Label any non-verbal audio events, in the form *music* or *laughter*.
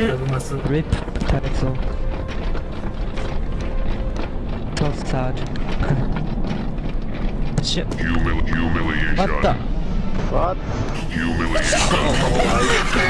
잘했어. RIP 잘했어 Tough sad *laughs* Shit Humil humiliation. What the? What? Humiliation. *laughs* oh,